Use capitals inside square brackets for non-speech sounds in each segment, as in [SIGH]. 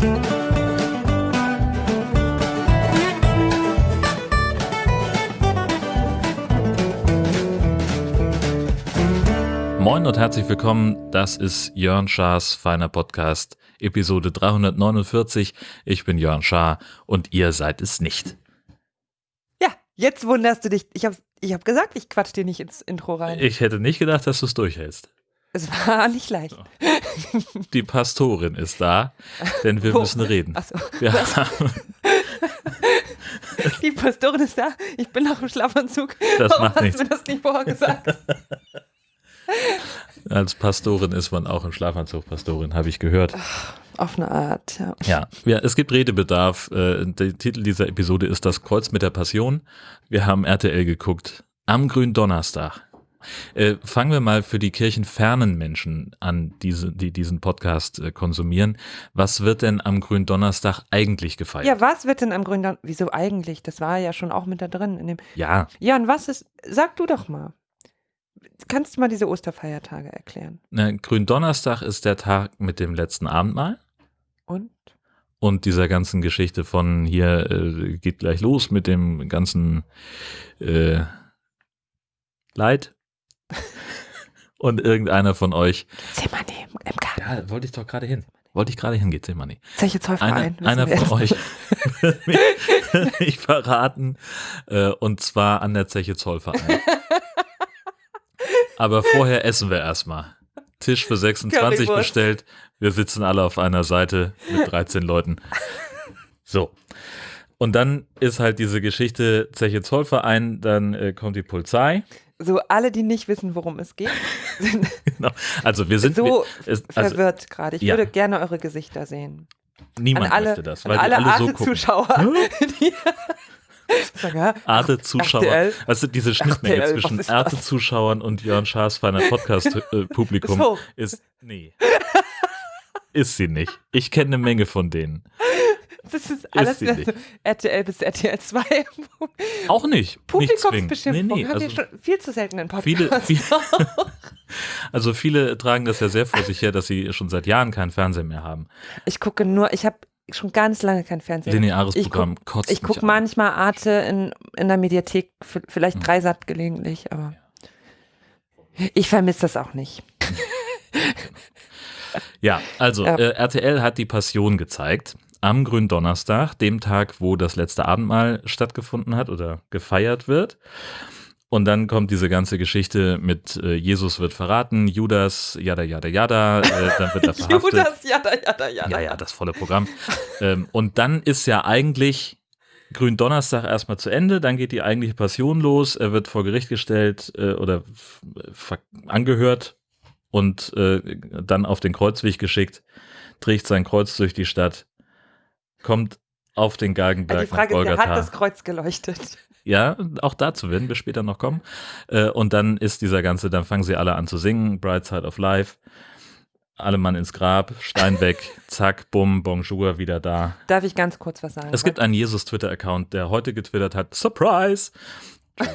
Moin und herzlich willkommen. Das ist Jörn Schars feiner Podcast, Episode 349. Ich bin Jörn Schaar und ihr seid es nicht. Ja, jetzt wunderst du dich. Ich habe ich hab gesagt, ich quatsch dir nicht ins Intro rein. Ich hätte nicht gedacht, dass du es durchhältst. Es war nicht leicht. Die Pastorin ist da, denn wir Wo? müssen reden. Ach so. Wir haben, [LAUGHS] Die Pastorin ist da. Ich bin noch im Schlafanzug. Das Warum macht hast nichts. du mir das nicht vorher gesagt? [LAUGHS] als Pastorin ist man auch im Schlafanzug Pastorin, habe ich gehört. Auf eine Art, ja. Ja, ja, es gibt Redebedarf. Äh, Der Titel dieser Episode ist Das Kreuz mit der Passion. Wir haben RTL geguckt am Gründonnerstag. Äh, fangen wir mal für die kirchenfernen Menschen an, diese, die diesen Podcast äh, konsumieren. Was wird denn am Gründonnerstag eigentlich gefeiert? Ja, was wird denn am Gründon... Wieso eigentlich? Das war ja schon auch mit da drin. In dem ja, ja, und was ist... Sag du doch mal. Kannst du mal diese Osterfeiertage erklären? ne, Gründonnerstag ist der Tag mit dem letzten Abendmahl. Und? und dieser ganzen Geschichte von hier äh, geht gleich los mit dem ganzen äh, Leid. [LAUGHS] Und irgendeiner von euch, Zimmerni im Garten. ja, wollte ich doch gerade hin. Wollte ich gerade hin, geht Zimmerni. Zeche Zollverein. Einer, einer von euch wird mich [LAUGHS] nicht verraten. Äh, und zwar an der Zeche Zollverein. [LAUGHS] Aber vorher essen wir erstmal. Tisch für 26 Currywurst. bestellt. Wir sitzen alle auf einer Seite mit 13 Leuten. So. Und dann ist halt diese Geschichte Zeche Zollverein, dann äh, kommt die Polizei. So, alle, die nicht wissen, worum es geht, [LAUGHS] sind Genau. Also wir sind so wir, es, also verwirrt gerade. Ich ja. würde gerne eure Gesichter sehen. niemand an alle, möchte das, weil alle, alle so gucken. Arte-Zuschauer. [LAUGHS] also diese Schnittmenge RTL, zwischen? Arte-Zuschauern und Jörn Schaas feiner Podcast-Publikum [LAUGHS] So. ist, nee, ist sie nicht. Ich kenne eine Menge von denen. Das ist alles sie wieder nicht. so RTL bis RTL 2. [LAUGHS] Auch nicht. Publikumsbeschimpfung. Nee, nee, Haben also wir schon viel zu selten in Podcasts. viele, [LAUGHS] viele, also viele tragen das ja sehr vor sich her, dass sie schon seit Jahren keinen Fernseher mehr haben. Ich gucke nur, ich habe schon ganz lange kein Fernsehen. Lineares Ich Programm kotzt Ich gucke an. manchmal Arte in, in der Mediathek, vielleicht Hm. Dreisat gelegentlich, aber ich vermisse das auch nicht. Ja, also Ja. Äh, RTL hat die Passion gezeigt am Gründonnerstag, dem Tag, wo das letzte Abendmahl stattgefunden hat oder gefeiert wird. Und dann kommt diese ganze Geschichte mit äh, Jesus wird verraten, Judas, jada, jada, jada, äh, dann wird er [LAUGHS] verhaftet. Judas, jada, jada, jada. Ja, ja, das volle Programm. ähm, und dann ist ja eigentlich Gründonnerstag erstmal zu Ende, dann geht die eigentliche Passion los, er wird vor Gericht gestellt äh, oder angehört und äh, dann auf den Kreuzweg geschickt, trägt sein Kreuz durch die Stadt, kommt auf den Galgenberg Die Frage nach ist, hat das Kreuz geleuchtet? Ja, auch dazu werden wir später noch kommen. Äh, und dann ist dieser ganze, dann fangen sie alle an zu singen, Bright Side of Life. Alle Mann ins Grab, Stein weg, [LAUGHS] zack, bumm, bonjour, wieder da. Darf ich ganz kurz was sagen? Es gibt einen Jesus-Twitter-Account, der heute getwittert hat, Surprise! [LAUGHS]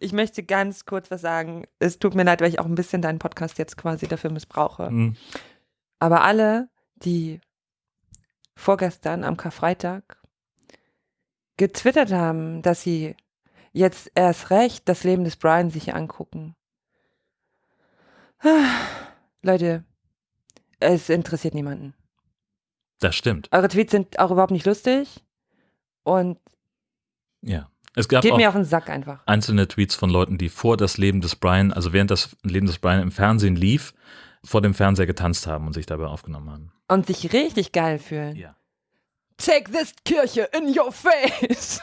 Ich möchte ganz kurz was sagen. Es tut mir leid, weil ich auch ein bisschen deinen Podcast jetzt quasi dafür missbrauche. Hm, Aber alle, die vorgestern am Karfreitag getwittert haben, dass sie jetzt erst recht das Leben des Brian sich angucken. [SIGHS] Leute, es interessiert niemanden. Das stimmt, Eure Tweets sind auch überhaupt nicht lustig und ja. Es gab geht auch mir auf den Sack einfach. einzelne Tweets von Leuten, die vor das Leben des Brian, also während das Leben des Brian im Fernsehen lief, vor dem Fernseher getanzt haben und sich dabei aufgenommen haben. Und sich richtig geil fühlen. Ja. Take this Kirche in your face.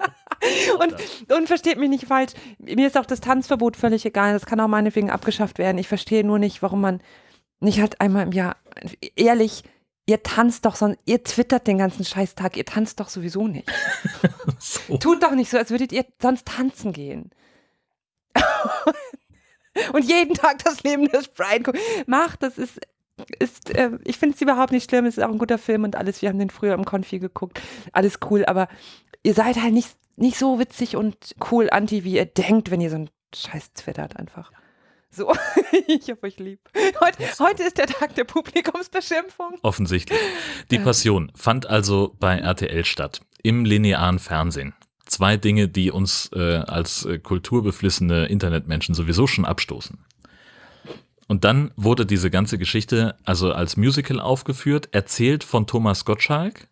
[LAUGHS] und, und versteht mich nicht falsch, mir ist auch das Tanzverbot völlig egal. Das kann auch meinetwegen abgeschafft werden. Ich verstehe nur nicht, warum man nicht halt einmal im Jahr, ehrlich, ihr tanzt doch, sonst, ihr twittert den ganzen Scheißtag, ihr tanzt doch sowieso nicht. [LAUGHS] So. Tut doch nicht so, als würdet ihr sonst tanzen gehen. [LAUGHS] Und jeden Tag das Leben des Brian gucken. Macht, das ist, ist äh, ich finde es überhaupt nicht schlimm. Es ist auch ein guter Film und alles. Wir haben den früher im Konfi geguckt. Alles cool, aber ihr seid halt nicht, nicht so witzig und cool anti, wie ihr denkt, wenn ihr so einen Scheiß twittert einfach. So, [LAUGHS] ich hab euch lieb. Heute, heute ist der Tag der Publikumsbeschimpfung. Offensichtlich. Die Passion fand also bei RTL statt, im linearen Fernsehen. Zwei Dinge, die uns äh, als äh, kulturbeflissene Internetmenschen sowieso schon abstoßen. Und dann wurde diese ganze Geschichte also als Musical aufgeführt, erzählt von Thomas Gottschalk.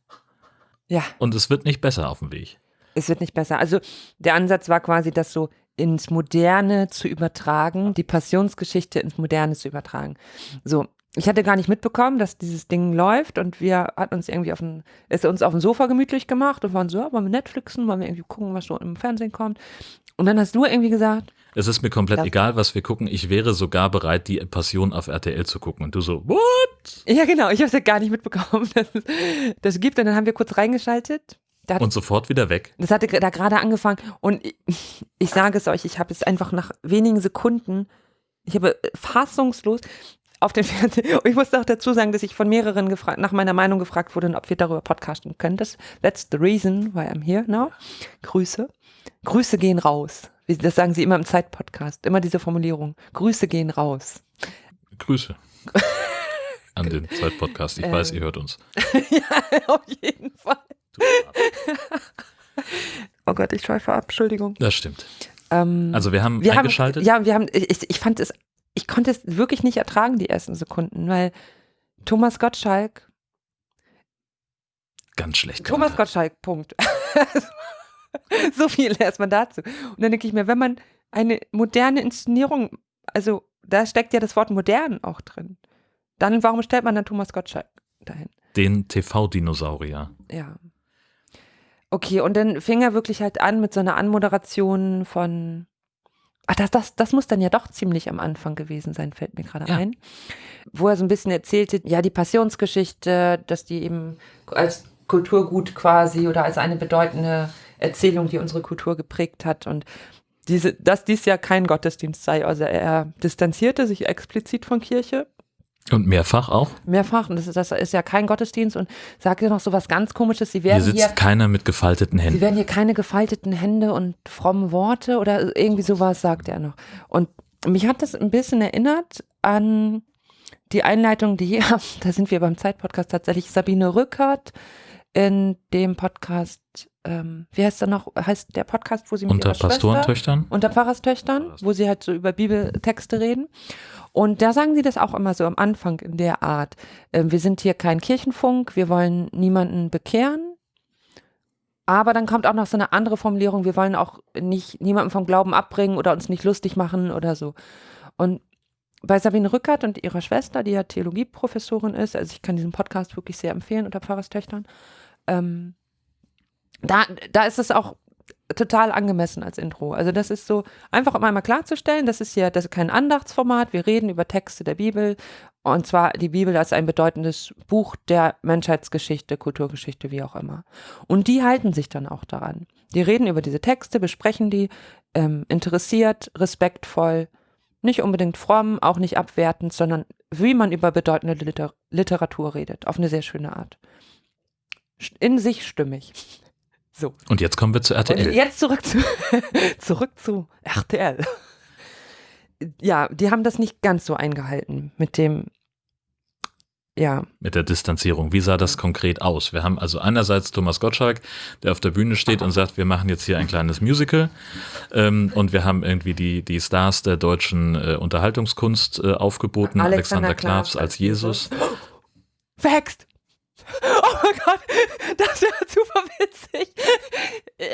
Ja. Und es wird nicht besser auf dem Weg. Es wird nicht besser. Also der Ansatz war quasi, das so ins Moderne zu übertragen, die Passionsgeschichte ins Moderne zu übertragen. So, ich hatte gar nicht mitbekommen, dass dieses Ding läuft und wir hatten uns irgendwie auf dem, ist uns auf dem Sofa gemütlich gemacht und waren so, ja, wollen wir Netflixen, wollen wir irgendwie gucken, was so im Fernsehen kommt. Und dann hast du irgendwie gesagt, Es ist mir komplett egal, was wir gucken. Ich wäre sogar bereit, die Passion auf RTL zu gucken. Und du so, what? ja genau, ich habe es ja gar nicht mitbekommen, dass es das gibt. Und dann haben wir kurz reingeschaltet. Hat Und sofort wieder weg. Das hatte da gerade angefangen und ich, ich sage es euch, ich habe es einfach nach wenigen Sekunden, ich habe fassungslos auf den Fernseher, [LAUGHS] ich muss auch dazu sagen, dass ich von mehreren gefragt, nach meiner Meinung gefragt wurde, ob wir darüber podcasten können. Das, that's the reason why I'm here now. Grüße. Grüße gehen raus. Das sagen sie immer im Zeitpodcast, immer diese Formulierung. Grüße gehen raus. Grüße. [LAUGHS] An den Zeitpodcast. Ich Ähm. weiß, ihr hört uns. [LAUGHS] ja, auf jeden Fall. Oh Gott, ich schweife ab, Entschuldigung. Das stimmt. Ähm, Also wir haben wir eingeschaltet. Haben, ja, wir haben, ich, ich fand es, ich konnte es wirklich nicht ertragen, die ersten Sekunden, weil Thomas Gottschalk, Ganz schlecht. Thomas gemacht. Gottschalk, Punkt. [LAUGHS] so viel erstmal dazu. Und dann denke ich mir, wenn man eine moderne Inszenierung, also da steckt ja das Wort modern auch drin, dann warum stellt man dann Thomas Gottschalk dahin? Den TV-Dinosaurier. Ja. Okay, und dann fing er wirklich halt an mit so einer Anmoderation von. Ach, das, das, das muss dann ja doch ziemlich am Anfang gewesen sein, fällt mir gerade Ja. ein. Wo er so ein bisschen erzählte, ja, die Passionsgeschichte, dass die eben als Kulturgut quasi oder als eine bedeutende Erzählung, die unsere Kultur geprägt hat und diese, dass dies ja kein Gottesdienst sei. Also er distanzierte sich explizit von Kirche, Und mehrfach auch. mehrfach, und das ist, das ist ja kein Gottesdienst und sagte noch so was ganz komisches, sie Hier werden sitzt hier keiner mit gefalteten Sie Händen. werden hier keine gefalteten Hände und frommen Worte oder irgendwie sowas, sagt er noch. Und mich hat das ein bisschen erinnert an die Einleitung, die, [LAUGHS] da sind wir beim Zeitpodcast tatsächlich, Sabine Rückert in dem Podcast, ähm, wie heißt der noch, heißt der Podcast, wo sie mit Unter Pastorentöchtern. unter Pfarrerstöchtern, wo sie halt so über Bibeltexte reden. Und da sagen sie das auch immer so am Anfang in der Art. Ähm, wir sind hier kein Kirchenfunk, wir wollen niemanden bekehren. Aber dann kommt auch noch so eine andere Formulierung, wir wollen auch nicht niemanden vom Glauben abbringen oder uns nicht lustig machen oder so. Und bei Sabine Rückert und ihrer Schwester, die ja Theologieprofessorin ist, also ich kann diesen Podcast wirklich sehr empfehlen unter Pfarrerstöchtern, ähm, da, da ist es auch total angemessen als Intro. Also das ist so, einfach um einmal klarzustellen, das ist ja das ist kein Andachtsformat, wir reden über Texte der Bibel und zwar die Bibel als ein bedeutendes Buch der Menschheitsgeschichte, Kulturgeschichte, wie auch immer. Und die halten sich dann auch daran. Die reden über diese Texte, besprechen die, ähm, interessiert, respektvoll, nicht unbedingt fromm, auch nicht abwertend, sondern wie man über bedeutende Liter Literatur redet, auf eine sehr schöne Art. In sich stimmig. So. Und jetzt kommen wir zu Und RTL. jetzt zurück zu, [LAUGHS] zurück zu RTL. Ja, die haben das nicht ganz so eingehalten mit dem, ja, mit der Distanzierung. Wie sah das konkret aus? Wir haben also einerseits Thomas Gottschalk, der auf der Bühne steht und sagt, wir machen jetzt hier ein kleines Musical. Ähm, und wir haben irgendwie die, die Stars der deutschen äh, Unterhaltungskunst äh, aufgeboten. Alexander Alexander, Klavs als Jesus. [GASPS] verhext. Oh mein Gott, das wäre super witzig.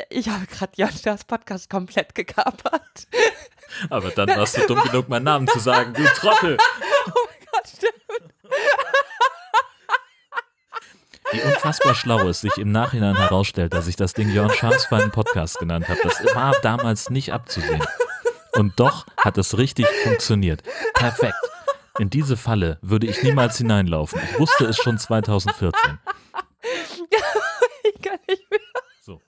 Ich habe gerade Jan Stars Podcast komplett gekapert. Aber dann warst du dumm genug, meinen Namen zu sagen. Du Trottel! [LAUGHS] Oh mein Gott, stimmt. Wie unfassbar schlau es sich im Nachhinein herausstellt, dass ich das Ding Jörn Schaas für einen Podcast genannt habe. Das war damals nicht abzusehen. Und doch hat es richtig funktioniert. Perfekt. In diese Falle würde ich niemals hineinlaufen. Ich wusste es schon 2014. [LAUGHS] Ich kann nicht mehr. So.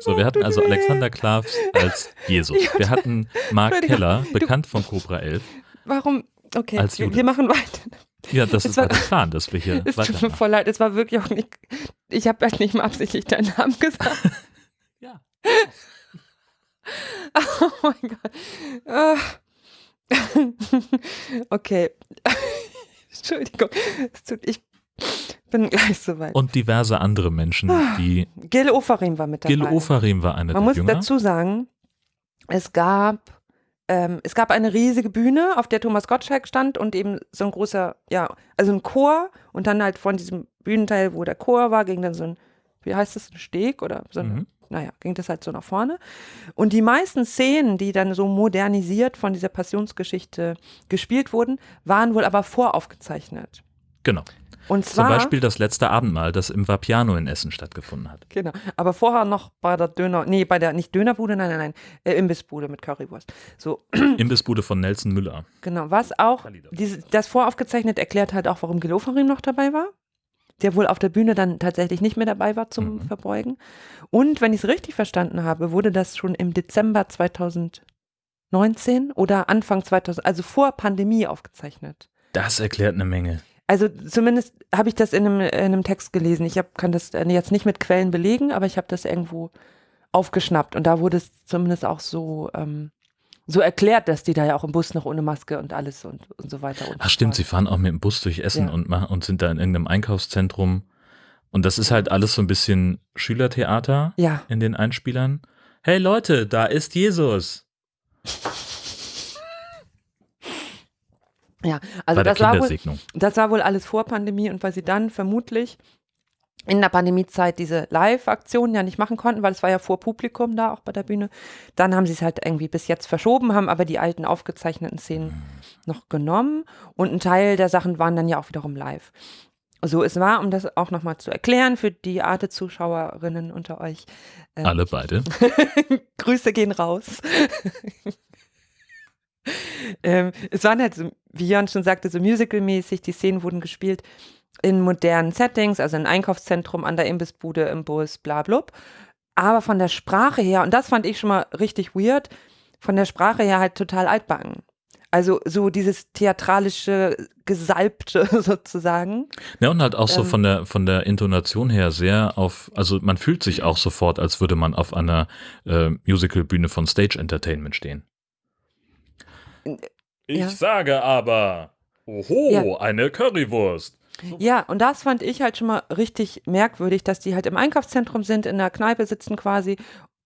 So, wir hatten also Alexander Klavs als Jesus. Wir hatten Mark Keller, bekannt von Cobra 11. Warum? Okay, Als wir, Jude. wir machen weiter. Ja, das Es ist war- der Plan, dass wir hier Es tut mir voll leid, es war wirklich auch nicht. Ich habe halt nicht mal absichtlich deinen Namen gesagt. [LAUGHS] Ja. [LAUGHS] Oh mein Gott. Ah. [LAUGHS] Okay. [LAUGHS] Entschuldigung. Tut, ich bin gleich soweit. Und diverse andere Menschen, die. Gil Ofarim war mit dabei. Gil Ofarim war einer Man der muss Jünger. dazu sagen, es gab, ähm, es gab eine riesige Bühne, auf der Thomas Gottschalk stand und eben so ein großer, ja, also ein Chor und dann halt von diesem Bühnenteil, wo der Chor war, ging dann so ein, wie heißt das, ein Steg oder so ein, Mhm. Naja, ging das halt so nach vorne. Und die meisten Szenen, die dann so modernisiert von dieser Passionsgeschichte gespielt wurden, waren wohl aber voraufgezeichnet. Genau. Und Zum zwar, Beispiel das letzte Abendmahl, das im Vapiano in Essen stattgefunden hat. Genau. Aber vorher noch bei der Döner, nee, bei der, nicht Dönerbude, nein, nein, nein, äh, Imbissbude mit Currywurst. So, [CLEARS THROAT] Imbissbude von Nelson Müller. genau. Was auch, diese, das voraufgezeichnet erklärt halt auch, warum Gil Ofarim noch dabei war. Der wohl auf der Bühne dann tatsächlich nicht mehr dabei war zum Mhm. Verbeugen. Und wenn ich es richtig verstanden habe, wurde das schon im Dezember 2019 oder Anfang 2000, also vor Pandemie aufgezeichnet. Das erklärt eine Menge. Also zumindest habe ich das in einem, in einem Text gelesen. Ich hab, kann das äh, jetzt nicht mit Quellen belegen, aber ich habe das irgendwo aufgeschnappt. Und da wurde es zumindest auch so, ähm, so erklärt, dass die da ja auch im Bus noch ohne Maske und alles und, und so weiter. Und Ach stimmt, sie fahren auch mit dem Bus durch Essen Ja. und, machen, und sind da in irgendeinem Einkaufszentrum. Und das ist halt alles so ein bisschen Schülertheater Ja, in den Einspielern. Hey Leute, da ist Jesus. ja. Also das war, wohl, das war wohl alles vor Pandemie und weil sie dann vermutlich in der Pandemiezeit diese Live-Aktionen ja nicht machen konnten, weil es war ja vor Publikum da auch bei der Bühne. Dann haben sie es halt irgendwie bis jetzt verschoben, haben aber die alten aufgezeichneten Szenen noch genommen und ein Teil der Sachen waren dann ja auch wiederum live. So, es war, um das auch nochmal zu erklären für die Arte-Zuschauerinnen unter euch. ähm, Alle beide. [LAUGHS] Grüße gehen raus. [LAUGHS] ähm, es waren halt so, wie Jan schon sagte, so musical-mäßig, die Szenen wurden gespielt in modernen Settings, also im Einkaufszentrum, an der Imbissbude, im Bus, bla blub. Aber von der Sprache her, und das fand ich schon mal richtig weird, von der Sprache her halt total altbacken. Also so dieses theatralische, gesalbte [LAUGHS] sozusagen. Ja, und halt auch so Ähm. von der, von der Intonation her sehr auf, also man fühlt sich auch sofort, als würde man auf einer äh, Musicalbühne von Stage Entertainment stehen. Ich Ja. sage aber, oho, Ja. eine Currywurst. Ja, und das fand ich halt schon mal richtig merkwürdig, dass die halt im Einkaufszentrum sind, in der Kneipe sitzen quasi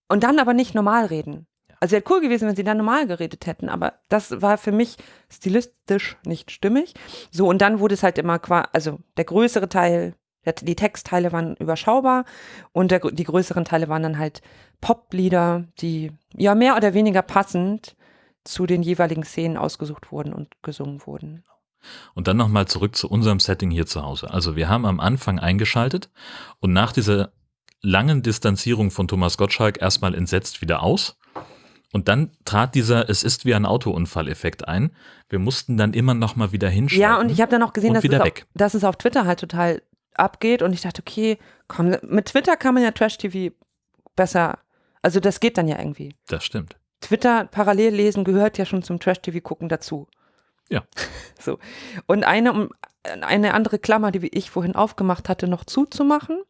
und dann aber nicht normal reden. Also wäre cool gewesen, wenn sie dann normal geredet hätten, aber das war für mich stilistisch nicht stimmig. So, und dann wurde es halt immer quasi, also der größere Teil, der, die Textteile waren überschaubar und der, die größeren Teile waren dann halt Poplieder, die ja mehr oder weniger passend zu den jeweiligen Szenen ausgesucht wurden und gesungen wurden. Und dann nochmal zurück zu unserem Setting hier zu Hause. Also wir haben am Anfang eingeschaltet und nach dieser langen Distanzierung von Thomas Gottschalk erstmal entsetzt wieder aus. Und dann trat dieser Es ist wie ein Autounfall-Effekt ein. Wir mussten dann immer nochmal wieder hinschalten. Ja, und ich habe dann auch gesehen, dass es, auf, dass es auf Twitter halt total abgeht und ich dachte, okay, komm, mit Twitter kann man ja Trash-TV besser, also das geht dann ja irgendwie. Das stimmt. Twitter parallel lesen gehört ja schon zum Trash-TV gucken dazu. Ja. [LAUGHS] So. Und eine, um eine andere Klammer, die ich vorhin aufgemacht hatte, noch zuzumachen.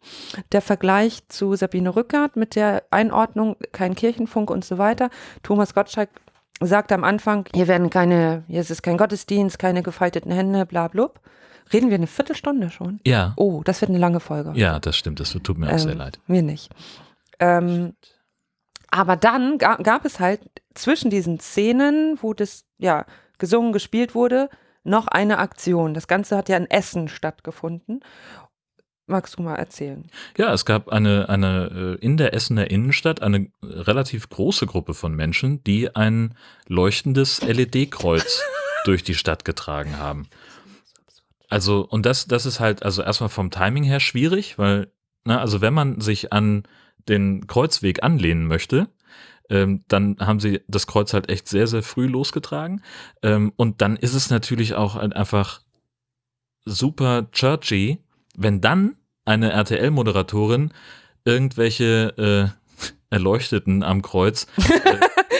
Der Vergleich zu Sabine Rückert mit der Einordnung, kein Kirchenfunk und so weiter. Thomas Gottschalk sagte am Anfang, hier werden keine, hier ist kein Gottesdienst, keine gefalteten Hände, bla blub. Reden wir eine Viertelstunde schon? Ja, Oh, das wird eine lange Folge. ja, das stimmt. Das tut mir auch sehr Ähm, leid. Mir nicht. Ähm, aber dann ga, gab es halt zwischen diesen Szenen, wo das ja gesungen, gespielt wurde, noch eine Aktion. Das Ganze hat ja in Essen stattgefunden. Magst du mal erzählen? Ja, es gab eine, eine äh, in der Essener Innenstadt eine relativ große Gruppe von Menschen, die ein leuchtendes LED-Kreuz [LAUGHS] durch die Stadt getragen haben. Also, und das, das ist halt, also erstmal vom Timing her schwierig, weil, na, also wenn man sich an den Kreuzweg anlehnen möchte, ähm, dann haben sie das Kreuz halt echt sehr, sehr früh losgetragen. Ähm, und dann ist es natürlich auch halt einfach super churchy, wenn dann eine RTL-Moderatorin irgendwelche äh, [LAUGHS] Erleuchteten am Kreuz [LAUGHS]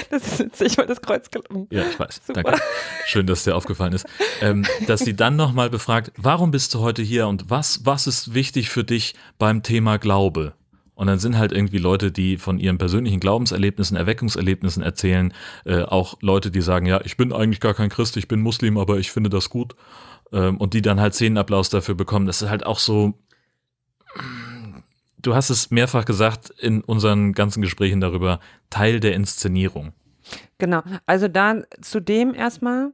Das ist witzig, weil das Kreuz gelungen. ja, ich weiß. Super. Danke. Schön, dass dir aufgefallen ist. Ähm, dass sie dann nochmal befragt, warum bist du heute hier und was, was ist wichtig für dich beim Thema Glaube? Und dann sind halt irgendwie Leute, die von ihren persönlichen Glaubenserlebnissen, Erweckungserlebnissen erzählen, äh, auch Leute, die sagen, ja, ich bin eigentlich gar kein Christ, ich bin Muslim, aber ich finde das gut. Ähm, und die dann halt Szenenapplaus dafür bekommen. Das ist halt auch so, du hast es mehrfach gesagt in unseren ganzen Gesprächen darüber, Teil der Inszenierung. Genau. Also da zudem erstmal,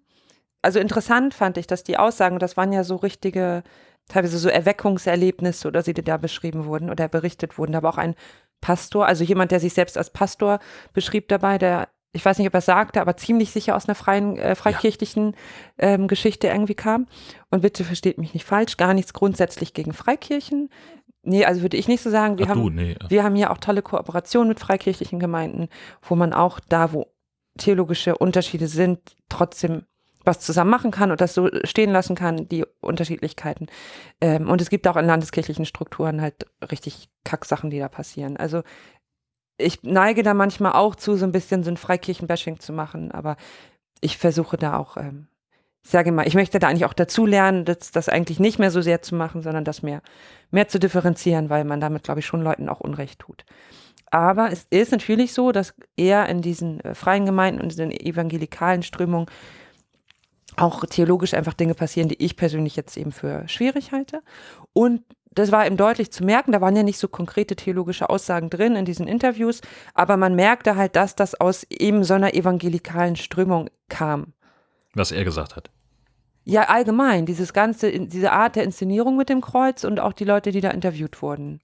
also interessant fand ich, dass die Aussagen, das waren ja so richtige, teilweise so Erweckungserlebnisse oder sie da beschrieben wurden oder berichtet wurden. Da war auch ein Pastor, also jemand, der sich selbst als Pastor beschrieb dabei, der ich weiß nicht, ob er es sagte, aber ziemlich sicher aus einer freien, äh, freikirchlichen ähm, Geschichte irgendwie kam. Und bitte versteht mich nicht falsch, gar nichts grundsätzlich gegen Freikirchen. Nee, also würde ich nicht so sagen. Wir, Ach haben, du, nee. wir haben hier auch tolle Kooperationen mit freikirchlichen Gemeinden, wo man auch da, wo theologische Unterschiede sind, trotzdem was zusammen machen kann und das so stehen lassen kann, die Unterschiedlichkeiten. Ähm, und es gibt auch in landeskirchlichen Strukturen halt richtig Kacksachen, die da passieren. Also ich neige da manchmal auch zu, so ein bisschen so ein Freikirchenbashing zu machen, aber ich versuche da auch, ähm, ich sage mal, ich möchte da eigentlich auch dazu lernen, das, das eigentlich nicht mehr so sehr zu machen, sondern das mehr, mehr zu differenzieren, weil man damit, glaube ich, schon Leuten auch Unrecht tut. Aber es ist natürlich so, dass eher in diesen äh, freien Gemeinden und in den evangelikalen Strömungen auch theologisch einfach Dinge passieren, die ich persönlich jetzt eben für schwierig halte. Und das war eben deutlich zu merken, da waren ja nicht so konkrete theologische Aussagen drin in diesen Interviews, aber man merkte halt, dass das aus eben so einer evangelikalen Strömung kam. Was er gesagt hat. Ja, allgemein, dieses ganze, diese Art der Inszenierung mit dem Kreuz und auch die Leute, die da interviewt wurden.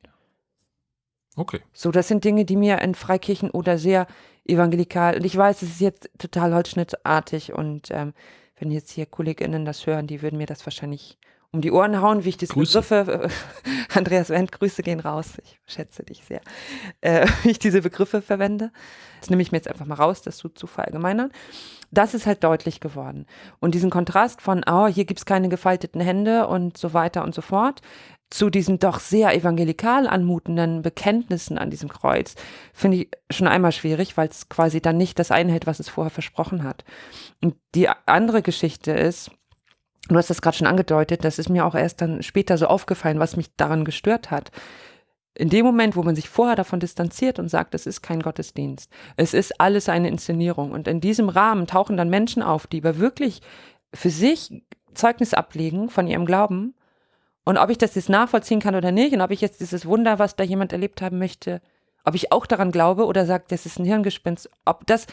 Okay. So, das sind Dinge, die mir in Freikirchen oder sehr evangelikal, und ich weiß, es ist jetzt total holzschnittartig und ähm, wenn jetzt hier KollegInnen das hören, die würden mir das wahrscheinlich um die Ohren hauen, wie ich diese Grüße. Begriffe, äh, [LAUGHS] Andreas Wendt, Grüße gehen raus, ich schätze dich sehr, äh, [LAUGHS] wie ich diese Begriffe verwende. Das nehme ich mir jetzt einfach mal raus, das zu, zu verallgemeinern. Das ist halt deutlich geworden. Und diesen Kontrast von, oh, hier gibt's keine gefalteten Hände und so weiter und so fort, zu diesen doch sehr evangelikal anmutenden Bekenntnissen an diesem Kreuz, finde ich schon einmal schwierig, weil es quasi dann nicht das einhält, was es vorher versprochen hat. Und die andere Geschichte ist, Du hast das gerade schon angedeutet, das ist mir auch erst dann später so aufgefallen, was mich daran gestört hat. In dem Moment, wo man sich vorher davon distanziert und sagt, es ist kein Gottesdienst, es ist alles eine Inszenierung. Und in diesem Rahmen tauchen dann Menschen auf, die aber wirklich für sich Zeugnis ablegen von ihrem Glauben. Und ob ich das jetzt nachvollziehen kann oder nicht, und ob ich jetzt dieses Wunder, was da jemand erlebt haben möchte, ob ich auch daran glaube oder sage, das ist ein Hirngespinst, ob das,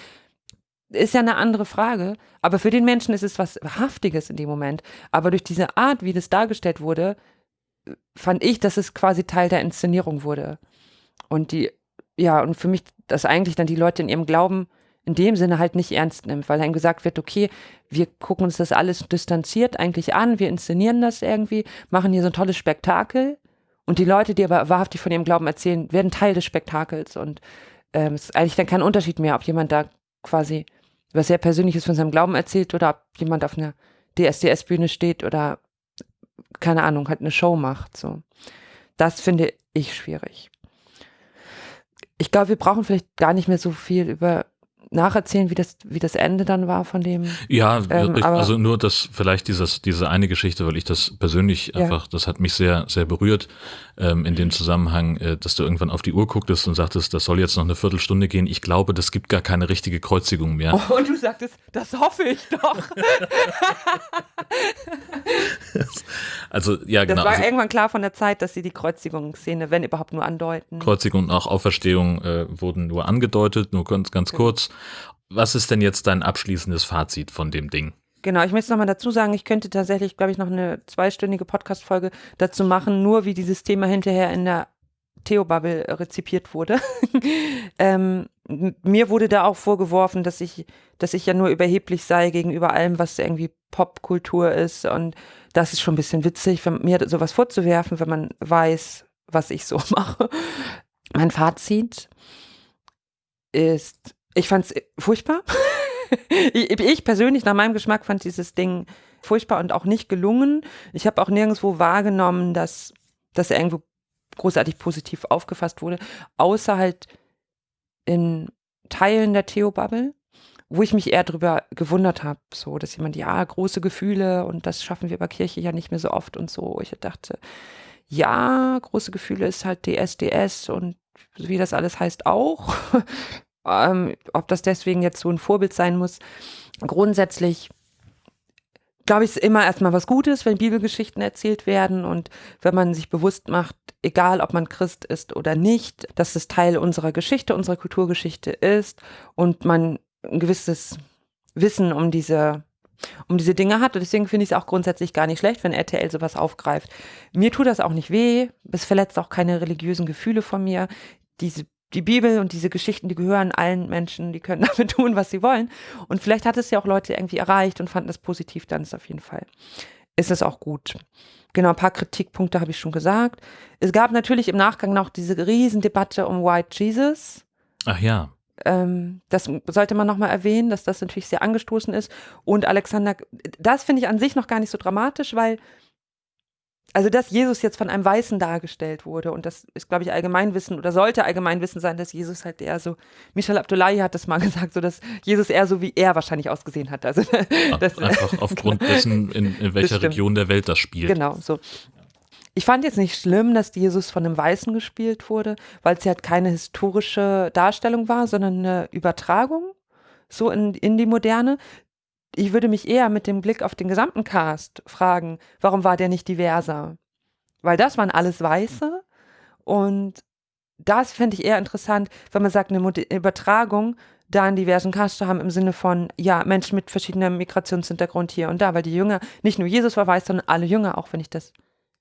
ist ja eine andere Frage. Aber für den Menschen ist es was Haftiges in dem Moment. Aber durch diese Art, wie das dargestellt wurde, fand ich, dass es quasi Teil der Inszenierung wurde. Und die, ja, und für mich, dass eigentlich dann die Leute in ihrem Glauben in dem Sinne halt nicht ernst nimmt, weil dann gesagt wird, okay, wir gucken uns das alles distanziert eigentlich an, wir inszenieren das irgendwie, machen hier so ein tolles Spektakel. Und die Leute, die aber wahrhaftig von ihrem Glauben erzählen, werden Teil des Spektakels. Und ähm, es ist eigentlich dann kein Unterschied mehr, ob jemand da quasi was sehr Persönliches von seinem Glauben erzählt oder ob jemand auf einer DSDS-Bühne steht oder keine Ahnung, halt eine Show macht. So. Das finde ich schwierig. Ich glaube, wir brauchen vielleicht gar nicht mehr so viel über nacherzählen, wie das, wie das Ende dann war von dem. Ja, Ähm, also nur das, vielleicht dieses, diese eine Geschichte, weil ich das persönlich Ja. einfach, das hat mich sehr, sehr berührt, ähm, in dem Zusammenhang, äh, dass du irgendwann auf die Uhr gucktest und sagtest, das soll jetzt noch eine Viertelstunde gehen. Ich glaube, das gibt gar keine richtige Kreuzigung mehr. Oh, und du sagtest, das hoffe ich doch. [LAUGHS] Also, ja, Das genau. war Also, irgendwann klar von der Zeit, dass sie die Kreuzigungsszene, wenn überhaupt nur andeuten. Kreuzigung und auch Auferstehung äh, wurden nur angedeutet, nur ganz, ganz Genau. kurz. Was ist denn jetzt dein abschließendes Fazit von dem Ding? Genau, ich möchte noch mal dazu sagen, ich könnte tatsächlich, glaube ich, noch eine zweistündige Podcast-Folge dazu machen, nur wie dieses Thema hinterher in der Theo-Bubble rezipiert wurde. [LAUGHS] ähm, mir wurde da auch vorgeworfen, dass ich, dass ich ja nur überheblich sei gegenüber allem, was irgendwie Popkultur ist. Und das ist schon ein bisschen witzig, wenn, mir sowas vorzuwerfen, wenn man weiß, was ich so [LAUGHS] mache. Mein Fazit ist, ich fand es furchtbar. [LAUGHS] [LAUGHS] ich, ich persönlich, nach meinem Geschmack, fand dieses Ding furchtbar und auch nicht gelungen. Ich habe auch nirgendwo wahrgenommen, dass das irgendwo großartig positiv aufgefasst wurde, außer halt in Teilen der Theo-Bubble, wo ich mich eher drüber gewundert habe, so, dass jemand, ja, große Gefühle und das schaffen wir bei Kirche ja nicht mehr so oft und so. Ich dachte, ja, große Gefühle ist halt DSDS und wie das alles heißt, auch. [LAUGHS] ähm, ob das deswegen jetzt so ein Vorbild sein muss. Grundsätzlich glaube ich, ist immer erstmal was Gutes, wenn Bibelgeschichten erzählt werden und wenn man sich bewusst macht, egal ob man Christ ist oder nicht, dass es Teil unserer Geschichte, unserer Kulturgeschichte ist und man ein gewisses Wissen um diese um diese Dinge hat. Und deswegen finde ich es auch grundsätzlich gar nicht schlecht, wenn RTL sowas aufgreift. Mir tut das auch nicht weh. Es verletzt auch keine religiösen Gefühle von mir. Diese die Bibel und diese Geschichten, die gehören allen Menschen, die können [LAUGHS] damit tun, was sie wollen. Und vielleicht hat es ja auch Leute irgendwie erreicht und fanden es positiv, dann ist auf jeden Fall, ist es auch gut. Genau, ein paar Kritikpunkte habe ich schon gesagt. Es gab natürlich im Nachgang noch diese Riesendebatte um White Jesus. Ach ja. Ähm, das sollte man nochmal erwähnen, dass das natürlich sehr angestoßen ist. Und Alexander, das finde ich an sich noch gar nicht so dramatisch, weil also dass Jesus jetzt von einem Weißen dargestellt wurde und das ist, glaube ich, Allgemeinwissen oder sollte Allgemeinwissen sein, dass Jesus halt eher so, Michel Abdullahi hat das mal [LAUGHS] gesagt, so dass Jesus eher so wie er wahrscheinlich ausgesehen hat. Also [LAUGHS] das, einfach aufgrund dessen, in, in welcher Region der Welt das spielt. Genau, so. Ich fand jetzt nicht schlimm, dass Jesus von einem Weißen gespielt wurde, weil es ja halt keine historische Darstellung war, sondern eine Übertragung so in, in die Moderne ich würde mich eher mit dem Blick auf den gesamten Cast fragen, warum war der nicht diverser? Weil das waren alles Weiße und das fände ich eher interessant, wenn man sagt, eine Übertragung da einen diversen Cast zu haben im Sinne von, ja, Menschen mit verschiedenem Migrationshintergrund hier und da, weil die Jünger, nicht nur Jesus war weiß, sondern alle Jünger, auch wenn ich das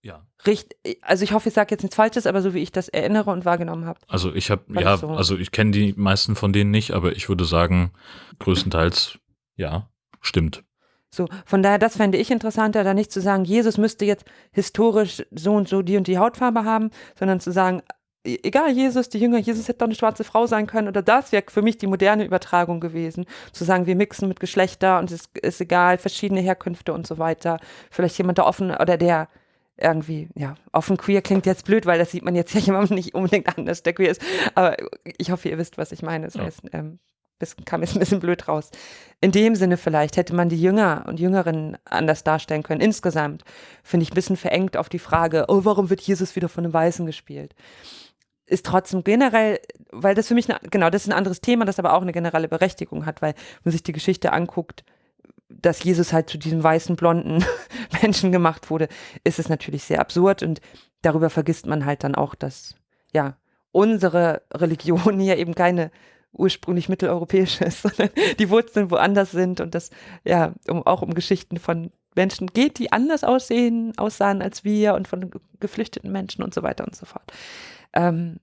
ja. Richtig, also ich hoffe, ich sage jetzt nichts Falsches, aber so wie ich das erinnere und wahrgenommen habe. Also ich habe, ja, so. also ich kenne die meisten von denen nicht, aber ich würde sagen, größtenteils ja. Stimmt. So, von daher, das fände ich interessanter, da nicht zu sagen, Jesus müsste jetzt historisch so und so die und die Hautfarbe haben, sondern zu sagen, e, egal Jesus, die Jünger, Jesus hätte doch eine schwarze Frau sein können oder das wäre für mich die moderne Übertragung gewesen. Zu sagen, wir mixen mit Geschlechter und es ist egal, verschiedene Herkünfte und so weiter. Vielleicht jemand, der offen oder der irgendwie, ja, offen queer klingt jetzt blöd, weil das sieht man jetzt ja [LAUGHS] jemandem nicht unbedingt anders, der queer ist. Aber ich hoffe, ihr wisst, was ich meine. Das heißt, ähm, das kam jetzt ein bisschen blöd raus. In dem Sinne vielleicht hätte man die Jünger und Jüngerinnen anders darstellen können. Insgesamt finde ich ein bisschen verengt auf die Frage, oh, warum wird Jesus wieder von einem Weißen gespielt? Ist trotzdem generell, weil das für mich, eine, genau, das ist ein anderes Thema, das aber auch eine generelle Berechtigung hat, weil man sich die Geschichte anguckt, dass Jesus halt zu diesem weißen, blonden [LAUGHS] Menschen gemacht wurde, ist es natürlich sehr absurd und darüber vergisst man halt dann auch, dass, ja, unsere Religion [LAUGHS] hier eben keine ursprünglich mitteleuropäisch ist, [LAUGHS] sondern die Wurzeln woanders sind und das ja um, auch um Geschichten von Menschen geht, die anders aussehen, aussahen als wir und von geflüchteten Menschen und so weiter und so fort. Ähm,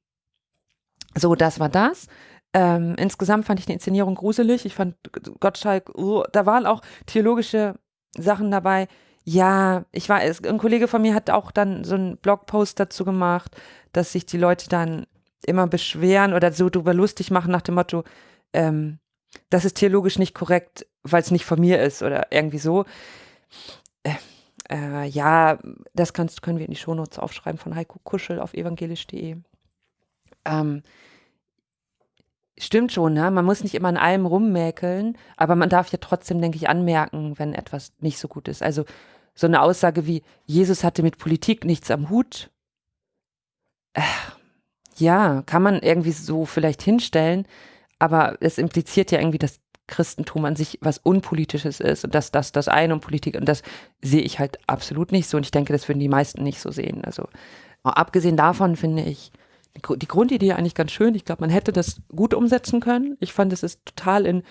so, das war das. Ähm, insgesamt fand ich die Inszenierung gruselig. Ich fand Gottschalk, oh, da waren auch theologische Sachen dabei. Ja, ich war, ein Kollege von mir hat auch dann so einen Blogpost dazu gemacht, dass sich die Leute dann immer beschweren oder so drüber lustig machen nach dem Motto, ähm, das ist theologisch nicht korrekt, weil es nicht von mir ist oder irgendwie so. Äh, äh, ja, das kannst, können wir in die Shownotes aufschreiben von Heiko Kuschel auf evangelisch.de. Ähm, stimmt schon, ne? man muss nicht immer an allem rummäkeln, aber man darf ja trotzdem, denke ich, anmerken, wenn etwas nicht so gut ist. Also so eine Aussage wie, Jesus hatte mit Politik nichts am Hut. Äh, ja, kann man irgendwie so vielleicht hinstellen, aber es impliziert ja irgendwie, dass Christentum an sich was Unpolitisches ist und dass das das eine und Politik und das sehe ich halt absolut nicht so und ich denke, das würden die meisten nicht so sehen. Also abgesehen davon finde ich die Grundidee eigentlich ganz schön. Ich glaube, man hätte das gut umsetzen können. Ich fand, es ist total in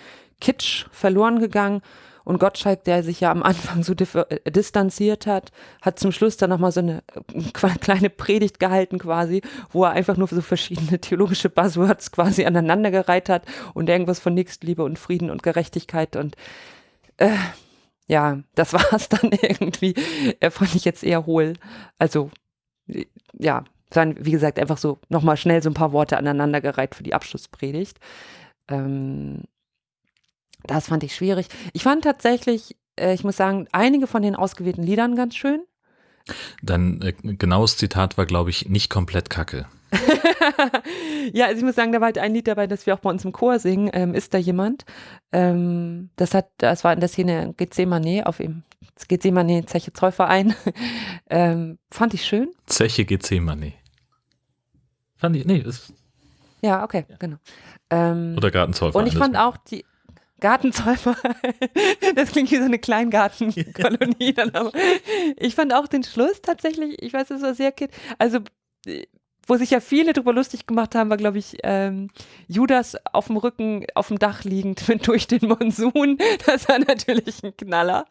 Kitsch verloren gegangen und Gottschalk, der sich ja am Anfang so äh, distanziert hat, hat zum Schluss dann nochmal so eine äh, kleine Predigt gehalten quasi, wo er einfach nur so verschiedene theologische Buzzwords quasi aneinandergereiht hat und irgendwas von Nächstenliebe und Frieden und Gerechtigkeit und äh, ja, das [LAUGHS] war es dann irgendwie. Er fand ich jetzt eher hohl. Also, ja, dann, wie gesagt, einfach so nochmal schnell so ein paar Worte aneinandergereiht für die Abschlusspredigt. Ähm, das fand ich schwierig. Ich fand tatsächlich, äh, ich muss sagen, einige von den ausgewählten Liedern ganz schön. Dein äh, genaues Zitat war, glaube ich, nicht komplett kacke. [LAUGHS] ja, also ich muss sagen, da war halt ein Lied dabei, das wir auch bei uns im Chor singen. Ähm, ist da jemand? Ähm, das hat, das war in der Szene Gethsemane auf ihm. Gethsemane Zeche Zollverein. [LAUGHS] ähm, fand ich schön. Zeche Gethsemane. Fand ich, nee, ist Ja, okay, genau. Ähm, Oder Gartenzollverein. und ich fand auch die Gartenzollverein, [LAUGHS] das klingt wie so eine Kleingartenkolonie dann aber. Ich fand auch den Schluss tatsächlich, ich weiß, es war sehr kind, also wo sich ja viele drüber lustig gemacht haben, war, glaube ich, ähm, Judas auf dem Rücken, auf dem Dach liegend [LAUGHS] durch den Monsun. Das war natürlich ein Knaller.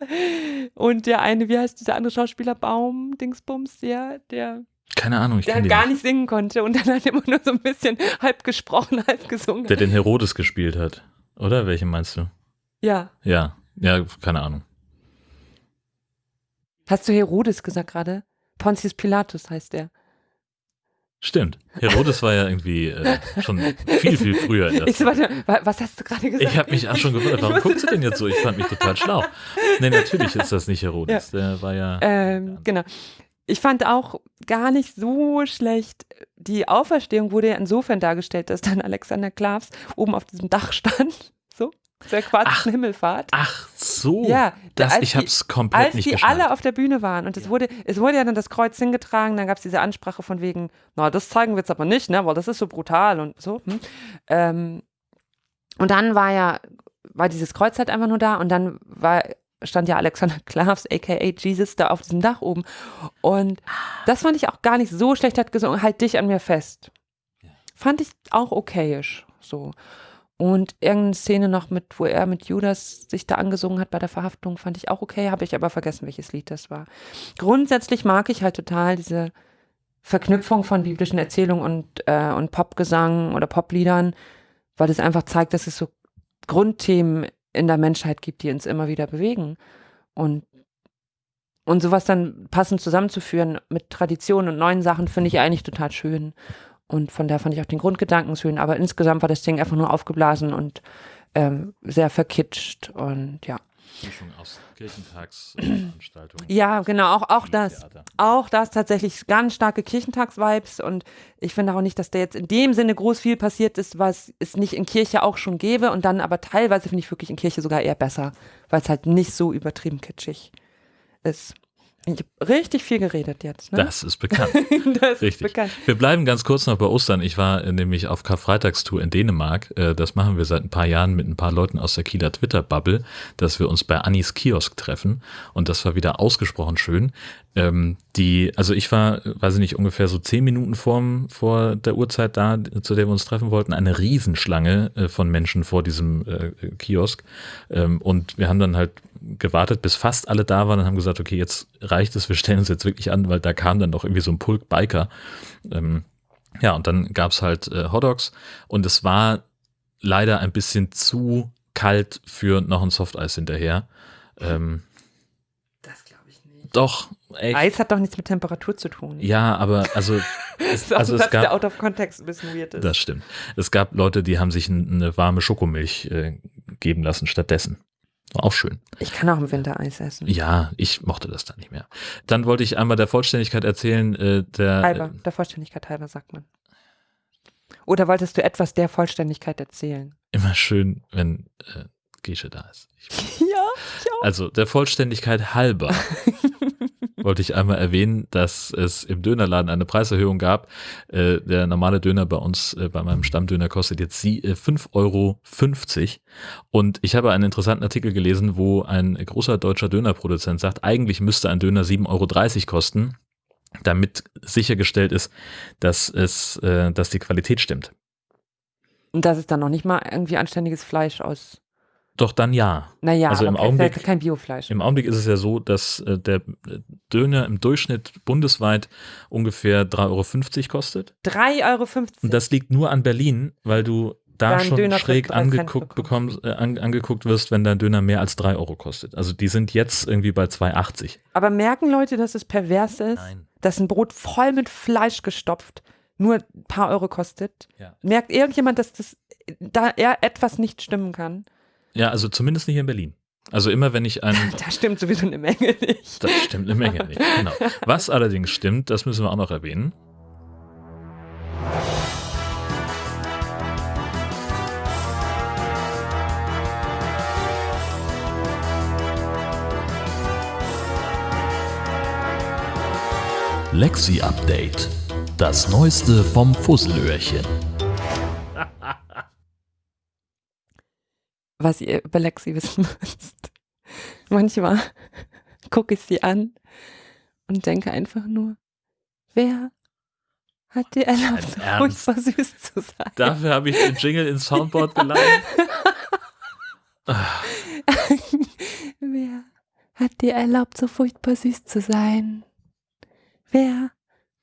Und der eine, wie heißt dieser andere Schauspieler, Baum, Dingsbums, der, der, Keine Ahnung, ich der den gar nicht. singen konnte und dann halt immer nur so ein bisschen halb gesprochen, halb gesungen. Der den Herodes gespielt hat. Oder? Welchen meinst du? ja. Ja. Ja, keine Ahnung. Hast du Herodes gesagt gerade? Pontius Pilatus heißt der. Stimmt. Herodes war ja irgendwie äh, schon viel, viel früher. Ich warte, wa- was hast du gerade gesagt? Ich habe mich auch schon gewundert, warum guckst du denn jetzt so? Ich fand mich total schlau. Nee, natürlich ist das nicht Herodes. Der war ja. Ähm, genau. Ich fand auch gar nicht so schlecht. Die Auferstehung wurde ja insofern dargestellt, dass dann Alexander Klavs oben auf diesem Dach [LAUGHS] stand. So, zur aquatischen Himmelfahrt. Ach so. Ja, das, als ich die- hab's komplett Als nicht die geschnallt. alle auf der Bühne waren und es Ja. wurde, es wurde ja dann das Kreuz hingetragen, dann gab es diese Ansprache von wegen, na, das zeigen wir jetzt aber nicht, ne, weil das ist so brutal und so. Hm. Ähm, und dann war ja, war dieses Kreuz halt einfach nur da und dann war, stand ja Alexander [LAUGHS] Klavs, aka Jesus, da auf diesem Dach oben. Und das fand ich auch gar nicht so schlecht, hat gesungen, halt dich an mir fest. Fand ich auch okayisch, so. Und irgendeine Szene noch mit, wo er mit Judas sich da angesungen hat bei der Verhaftung, fand ich auch okay, habe ich aber vergessen, welches Lied das war. Grundsätzlich mag ich halt total diese Verknüpfung von biblischen Erzählungen und, äh, und Popgesang oder Popliedern, weil es einfach zeigt, dass es so Grundthemen in der Menschheit gibt, die uns immer wieder bewegen. Und, und sowas dann passend zusammenzuführen mit Traditionen und neuen Sachen, finde ich eigentlich total schön. Und von daher fand ich auch den Grundgedanken schön. Aber insgesamt war das Ding einfach nur aufgeblasen und ähm, sehr verkitscht. Und ja. Mischung aus Kirchentagsveranstaltungen. Ja, genau, auch, auch das. Theater. Auch das tatsächlich ganz starke Kirchentags-Vibes und ich finde auch nicht, dass da jetzt in dem Sinne groß viel passiert ist, was es nicht in Kirche auch schon gäbe und dann aber teilweise finde ich wirklich in Kirche sogar eher besser, weil es halt nicht so übertrieben kitschig ist. Ich habe richtig viel geredet jetzt. Ne? Das ist bekannt. [LAUGHS] das ist Richtig. bekannt. Wir bleiben ganz kurz noch bei Ostern. Ich war äh, nämlich auf Karfreitagstour in Dänemark. Äh, Das machen wir seit ein paar Jahren mit ein paar Leuten aus der Kieler Twitter-Bubble, dass wir uns bei Annis Kiosk treffen. Und das war wieder ausgesprochen schön. Ähm, die, also ich war, weiß ich nicht, ungefähr so zehn Minuten vorm, vor der Uhrzeit da, zu der wir uns treffen wollten, eine Riesenschlange äh, von Menschen vor diesem Kiosk. Ähm, und wir haben dann halt gewartet, bis fast alle da waren und haben gesagt, okay, jetzt reicht es, wir stellen uns jetzt wirklich an, weil da kam dann doch irgendwie so ein Pulk Biker. Ähm, ja, und dann gab's halt äh, Hotdogs und es war leider ein bisschen zu kalt für noch ein Softeis hinterher. Ähm, Das glaube ich nicht. doch, echt. Eis hat doch nichts mit Temperatur zu tun. Ja, aber also, [LAUGHS] es, Das ist also ein es Satz, der gab, out of context ein bisschen weird ist. das stimmt. Es gab Leute, die haben sich eine warme Schokomilch äh, geben lassen stattdessen. War auch schön. Ich kann auch im Winter Eis essen. Ja, ich mochte das dann nicht mehr. Dann wollte ich einmal der Vollständigkeit erzählen, äh, der Halber, der Vollständigkeit halber sagt man. Oder wolltest du etwas der Vollständigkeit erzählen? äh, immer schön, wenn äh, Gesche da ist. Ich, [LAUGHS] Ja, also der Vollständigkeit halber [LAUGHS] wollte ich einmal erwähnen, dass es im Dönerladen eine Preiserhöhung gab. Äh, der normale Döner bei uns, äh, bei meinem Stammdöner, kostet jetzt äh, 5,50 Euro. Und ich habe einen interessanten Artikel gelesen, wo ein großer deutscher Dönerproduzent sagt, eigentlich müsste ein Döner 7,30 Euro kosten, damit sichergestellt ist, dass es, äh, dass die Qualität stimmt. Und das ist dann noch nicht mal irgendwie anständiges Fleisch aus. Doch dann ja. Naja, Also im Augenblick- kein Biofleisch. Im Augenblick ist es ja so, dass äh, der Döner im Durchschnitt bundesweit ungefähr 3,50 Euro kostet. 3,50 Euro. Und das liegt nur an Berlin, weil du da schon Döner schräg angeguckt bekommst. äh, an, angeguckt wirst, wenn dein Döner mehr als 3 Euro kostet. Also die sind jetzt irgendwie bei 2,80. Aber merken Leute, dass es pervers ist, Nein. dass ein Brot voll mit Fleisch gestopft nur ein paar Euro kostet? Ja. Merkt irgendjemand, dass das da etwas nicht stimmen kann? Ja, also zumindest nicht in Berlin. Also immer wenn ich einen [LAUGHS] Da stimmt sowieso eine Menge nicht. Das stimmt eine Menge nicht. Genau. Was allerdings stimmt, das müssen wir auch noch erwähnen. Lexi Update. Das Neueste vom Fusselöhrchen. Was ihr über Lexi wissen müsst. Manchmal gucke ich sie an und denke einfach nur, wer hat dir erlaubt, so furchtbar süß zu sein? Dafür habe ich den Jingle ins Soundboard [LAUGHS] geladen. wer hat dir erlaubt, so furchtbar süß zu sein? Wer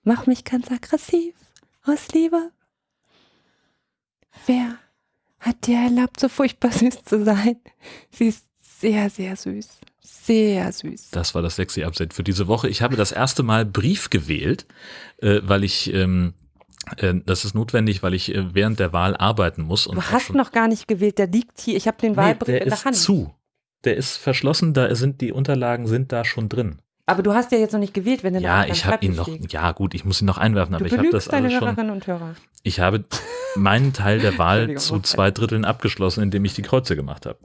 macht mich ganz aggressiv aus Liebe? Wer hat dir erlaubt, so furchtbar [LAUGHS] süß zu sein? Sie ist sehr, sehr süß. Sehr süß. Das war das sexy Update für diese Woche. Ich habe das erste Mal Brief gewählt, äh, weil ich ähm, äh, das ist notwendig, weil ich äh, während der Wahl arbeiten muss. du hast noch gar nicht gewählt, der liegt hier. Ich habe den Wahlbrief nee, der in der ist Hand. zu. Der ist verschlossen, da sind die Unterlagen sind da schon drin. Aber du hast ja jetzt noch nicht gewählt, wenn der Ja, ich habe ihn noch. Ja, gut, ich muss ihn noch einwerfen, aber Du ich habe das alles schon. Hörerinnen und Hörer. Ich habe [LAUGHS] meinen Teil der [LAUGHS] Wahl zu zwei Dritteln abgeschlossen, indem ich die Kreuze gemacht habe.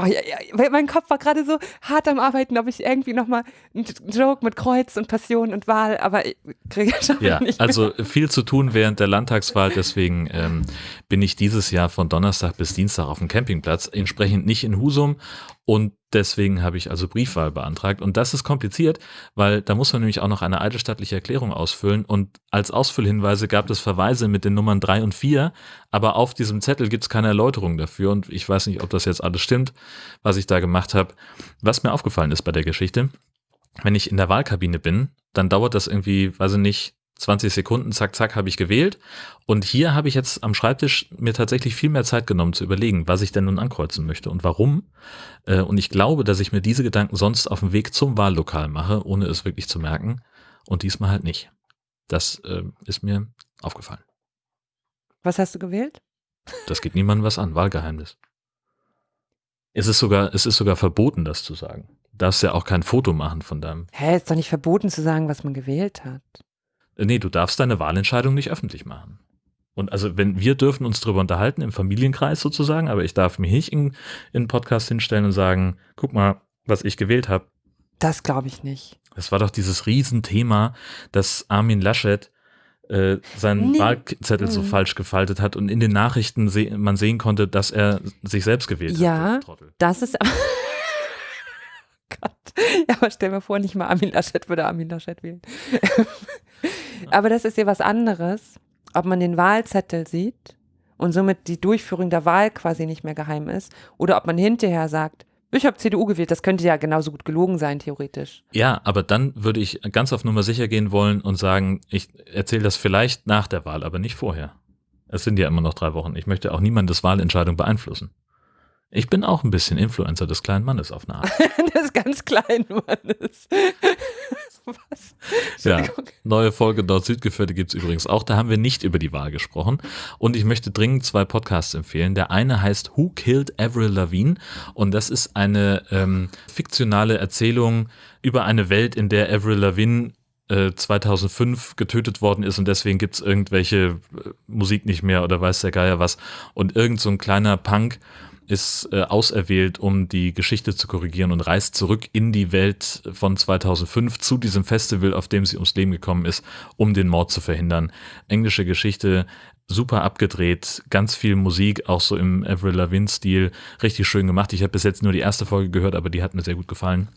Oh, ja, ja, mein Kopf war gerade so hart am Arbeiten, ob ich irgendwie nochmal einen Joke mit Kreuz und Passion und Wahl, aber ich kriege schon Ja, nicht. also viel zu tun während der Landtagswahl, deswegen ähm, bin ich dieses Jahr von Donnerstag bis Dienstag auf dem Campingplatz, entsprechend nicht in Husum. Und deswegen habe ich also Briefwahl beantragt. Und das ist kompliziert, weil da muss man nämlich auch noch eine eidesstattliche Erklärung ausfüllen. Und als Ausfüllhinweise gab es Verweise mit den Nummern 3 und 4, aber auf diesem Zettel gibt es keine Erläuterung dafür. Und ich weiß nicht, ob das jetzt alles stimmt, was ich da gemacht habe. Was mir aufgefallen ist bei der Geschichte, wenn ich in der Wahlkabine bin, dann dauert das irgendwie, weiß ich nicht, 20 Sekunden, zack, zack, habe ich gewählt. Und hier habe ich jetzt am Schreibtisch mir tatsächlich viel mehr Zeit genommen zu überlegen, was ich denn nun ankreuzen möchte und warum. Äh, Und ich glaube, dass ich mir diese Gedanken sonst auf dem Weg zum Wahllokal mache, ohne es wirklich zu merken. Und diesmal halt nicht. Das äh, ist mir aufgefallen. Was hast du gewählt? Das geht niemandem was an, Wahlgeheimnis. Es ist sogar, es ist sogar verboten, das zu sagen. Du darfst ja auch kein Foto machen von deinem Hä, ist doch nicht verboten zu sagen, was man gewählt hat. Äh, Nee, du darfst deine Wahlentscheidung nicht öffentlich machen. Und also, wenn wir dürfen uns darüber unterhalten, im Familienkreis sozusagen, aber ich darf mich nicht in, in einen Podcast hinstellen und sagen, guck mal, was ich gewählt habe. Das glaube ich nicht. Das war doch dieses Riesenthema, dass Armin Laschet äh, seinen Nee. Wahlzettel so Mhm. falsch gefaltet hat und in den Nachrichten se man sehen konnte, dass er sich selbst gewählt Ja. hat. Trottel. Das ist. [LAUGHS] Gott. Ja, aber stell mir vor, nicht mal Armin Laschet würde Armin Laschet wählen. Aber das ist ja was anderes, ob man den Wahlzettel sieht und somit die Durchführung der Wahl quasi nicht mehr geheim ist oder ob man hinterher sagt, ich habe CDU gewählt, das könnte ja genauso gut gelogen sein, theoretisch. Ja, aber dann würde ich ganz auf Nummer sicher gehen wollen und sagen, ich erzähle das vielleicht nach der Wahl, aber nicht vorher. Es sind ja immer noch drei Wochen. Ich möchte auch niemandes Wahlentscheidung beeinflussen. Ich bin auch ein bisschen Influencer des kleinen Mannes auf eine Art. [LAUGHS] das ganz klein Mannes. Was? Ja, neue Folge Nord-Süd-Gefährte gibt es übrigens auch. Da haben wir nicht über die Wahl gesprochen. Und ich möchte dringend zwei Podcasts empfehlen. Der eine heißt Who Killed Avril Lavigne? Und das ist eine ähm, fiktionale Erzählung über eine Welt, in der Avril Lavigne äh, 2005 getötet worden ist und deswegen gibt es irgendwelche äh, Musik nicht mehr oder weiß der Geier was. Und irgend so ein kleiner Punk ist äh, auserwählt, um die Geschichte zu korrigieren und reist zurück in die Welt von 2005 zu diesem Festival, auf dem sie ums Leben gekommen ist, um den Mord zu verhindern. Englische Geschichte, super abgedreht, ganz viel Musik, auch so im Avril Lavigne-Stil, richtig schön gemacht. Ich habe bis jetzt nur die erste Folge gehört, aber die hat mir sehr gut gefallen.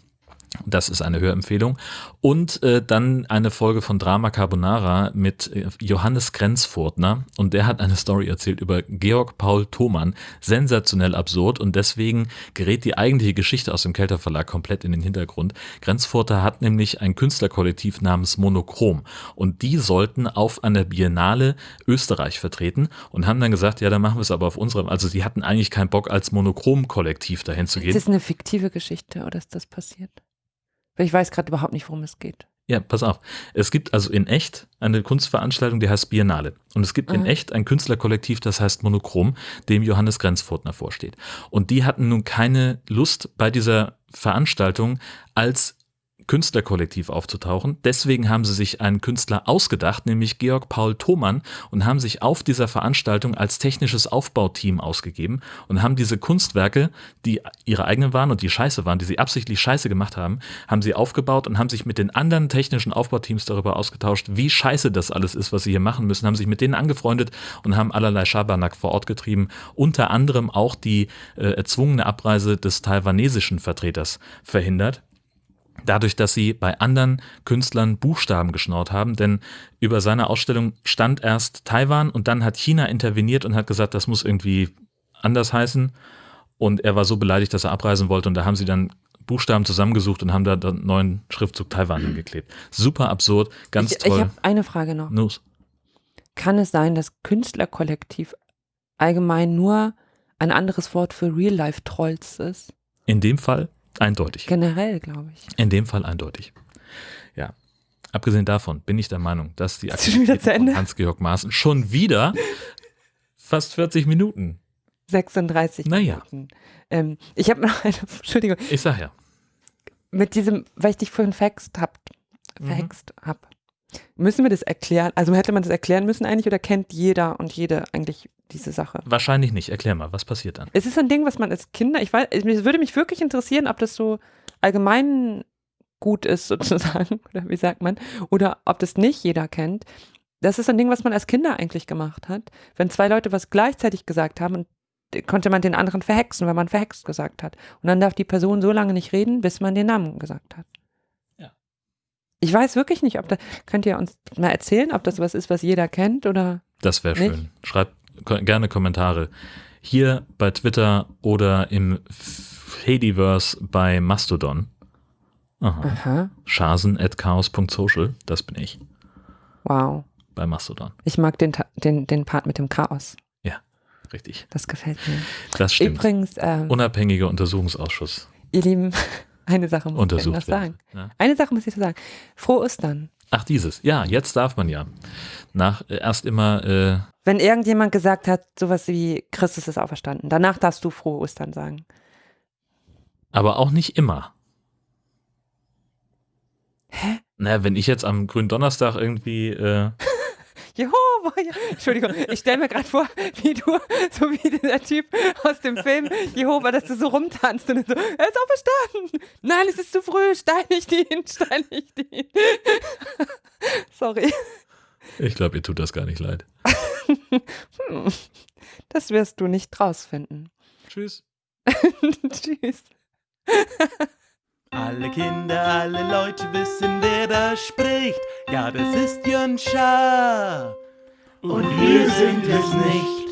Das ist eine Hörempfehlung. Und äh, dann eine Folge von Drama Carbonara mit äh, Johannes Grenzfurtner. Und der hat eine Story erzählt über Georg Paul Thomann. Sensationell absurd. Und deswegen gerät die eigentliche Geschichte aus dem Kelter Verlag komplett in den Hintergrund. Grenzfurter hat nämlich ein Künstlerkollektiv namens Monochrom. Und die sollten auf einer Biennale Österreich vertreten und haben dann gesagt, ja, dann machen wir es aber auf unserem. Also sie hatten eigentlich keinen Bock, als Monochrom-Kollektiv dahin zu gehen. Ist das eine fiktive Geschichte oder ist das passiert? Weil ich weiß gerade überhaupt nicht, worum es geht. Ja, pass auf. Es gibt also in echt eine Kunstveranstaltung, die heißt Biennale. Und es gibt in Mhm. echt ein Künstlerkollektiv, das heißt Monochrom, dem Johannes Grenzfurtner vorsteht. Und die hatten nun keine Lust bei dieser Veranstaltung als Künstlerkollektiv aufzutauchen. Deswegen haben sie sich einen Künstler ausgedacht, nämlich Georg Paul Thomann, und haben sich auf dieser Veranstaltung als technisches Aufbauteam ausgegeben und haben diese Kunstwerke, die ihre eigenen waren und die scheiße waren, die sie absichtlich scheiße gemacht haben, haben sie aufgebaut und haben sich mit den anderen technischen Aufbauteams darüber ausgetauscht, wie scheiße das alles ist, was sie hier machen müssen, haben sich mit denen angefreundet und haben allerlei Schabernack vor Ort getrieben, unter anderem auch die äh, erzwungene Abreise des taiwanesischen Vertreters verhindert dadurch, dass sie bei anderen Künstlern Buchstaben geschnaut haben, denn über seine Ausstellung stand erst Taiwan und dann hat China interveniert und hat gesagt, das muss irgendwie anders heißen und er war so beleidigt, dass er abreisen wollte und da haben sie dann Buchstaben zusammengesucht und haben da den neuen Schriftzug Taiwan hingeklebt. Super absurd, ganz ich, toll. Ich habe eine Frage noch. Nus. Kann es sein, dass Künstlerkollektiv allgemein nur ein anderes Wort für Real-Life-Trolls ist? In dem Fall Eindeutig. Generell, glaube ich. In dem Fall eindeutig. Ja. Abgesehen davon bin ich der Meinung, dass die Aktivitäten von Hans-Georg Maaßen schon wieder fast 40 Minuten. 36 naja. Minuten. Ähm, ich habe noch eine, [LAUGHS] Entschuldigung. Ich sag ja. Mit diesem, weil ich dich vorhin verhext hab, verhext mhm. hab. Müssen wir das erklären? Also hätte man das erklären müssen eigentlich oder kennt jeder und jede eigentlich diese Sache? Wahrscheinlich nicht. Erklär mal, was passiert dann? Es ist ein Ding, was man als Kinder, ich weiß, es würde mich wirklich interessieren, ob das so allgemein gut ist [LAUGHS] sozusagen, oder wie sagt man, oder ob das nicht jeder kennt. Das ist ein Ding, was man als Kinder eigentlich gemacht hat. Wenn zwei Leute was gleichzeitig gesagt haben, konnte man den anderen verhexen, weil man verhext gesagt hat. Und dann darf die Person so lange nicht reden, bis man den Namen gesagt hat. Ich weiß wirklich nicht, ob da, könnt ihr uns mal erzählen, ob das was ist, was jeder kennt oder. Das wäre schön. Schreibt gerne Kommentare. Hier bei Twitter oder im Fediverse bei Mastodon. Aha. Aha. Schasen at chaos.social, das bin ich. Wow. Bei Mastodon. Ich mag den, den, den Part mit dem Chaos. Ja, richtig. Das gefällt mir. Das stimmt. Übrigens. Ähm, Unabhängiger Untersuchungsausschuss. Ihr Lieben, eine Sache muss ich noch sagen. Ja. Eine Sache muss ich noch sagen. Frohe Ostern. Ach, dieses. Ja, jetzt darf man ja. Nach äh, erst immer. Äh, Wenn irgendjemand gesagt hat, sowas wie Christus ist auferstanden, danach darfst du frohe Ostern sagen. Aber auch nicht immer. Hä? Naja, wenn ich jetzt am grünen Donnerstag irgendwie. Äh, [LAUGHS] Jehova, ja. Entschuldigung, ich stelle mir gerade vor, wie du, so wie dieser Typ aus dem Film Jehova, dass du so rumtanzt und so, er ist auferstanden. Nein, es ist zu früh, steinig ihn, steinig ihn. Sorry. Ich glaube, ihr tut das gar nicht leid. hm, das wirst du nicht rausfinden. Tschüss. [LAUGHS] Tschüss. Alle Kinder, alle Leute wissen, wer da spricht. Ja, das ist Jön Schaar. Und wir sind es nicht.